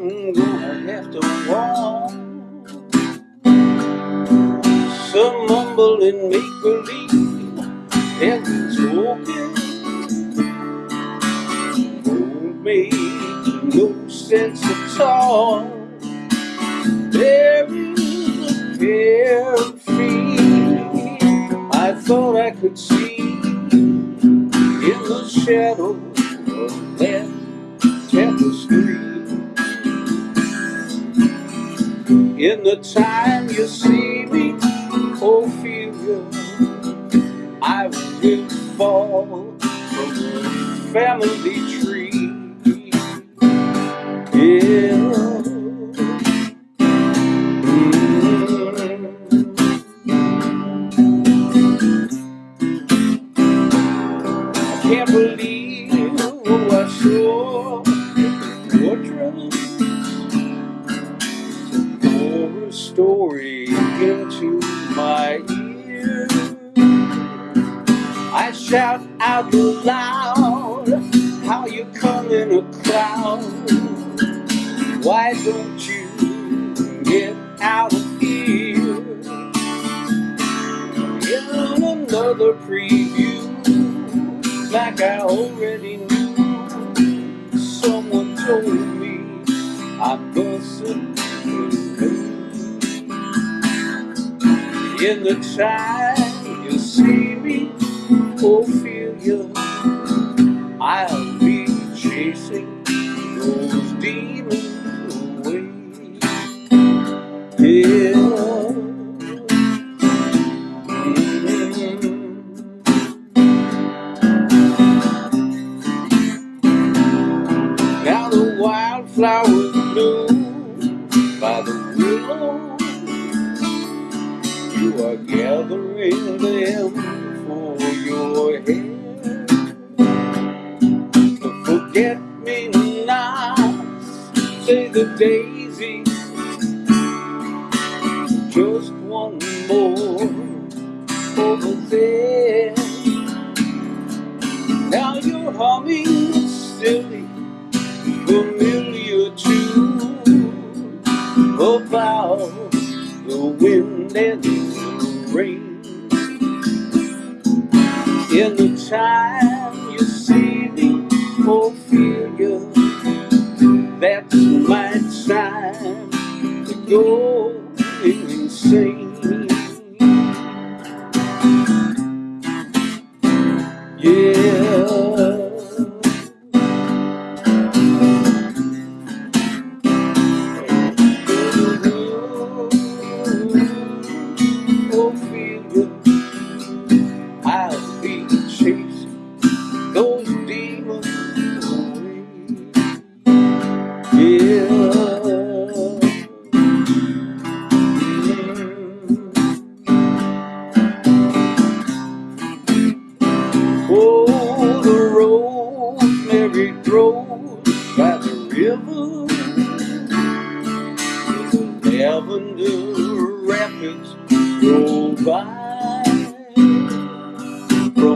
I'm gonna have to walk. Some mumble and make-believe been spoken. Don't make no sense at all. There is a carefree I thought I could see in the shadow of that tapestry. In the time you see me, Ophelia, I will fall from the family tree. Yeah. Story into my ear. I shout out loud how you come in a crowd. Why don't you get out of here? In another preview like I already knew. Someone told me I busted In the time you see me, Ophelia, I'll be chasing those demons away. Now the wildflowers bloom by the willow. You are gathering them for your hair. Forget me nots say the daisy. Just one more over there. Now you're humming silly familiar In the time you see me, Ophelia, that's my time to go insane.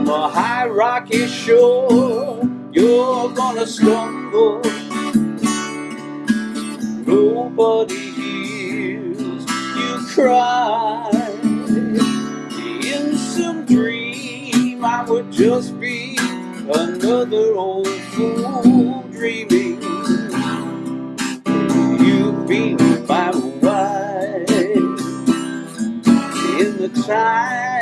From a high rocky shore. You're gonna stumble. Nobody hears you cry. In some dream, I would just be another old fool dreaming. You be my wife. In the time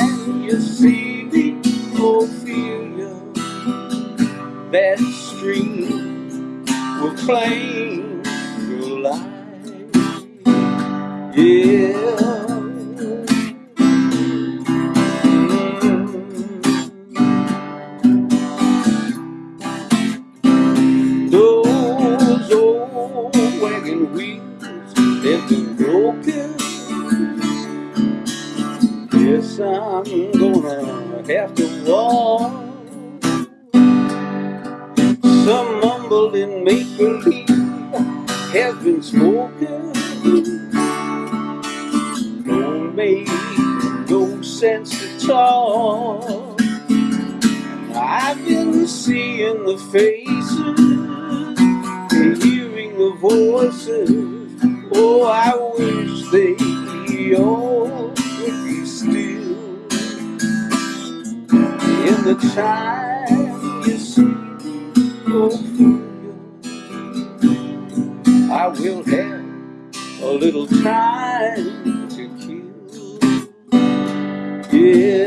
will claim your life. Yeah. Those old wagon wheels, they've been broken. Yes, I'm gonna have to walk. Some mumbling make-believe has been spoken. Don't make no sense at all. I've been seeing the faces, and hearing the voices. Oh, I wish they all would be still. In the time I will have a little time to kill. Yeah.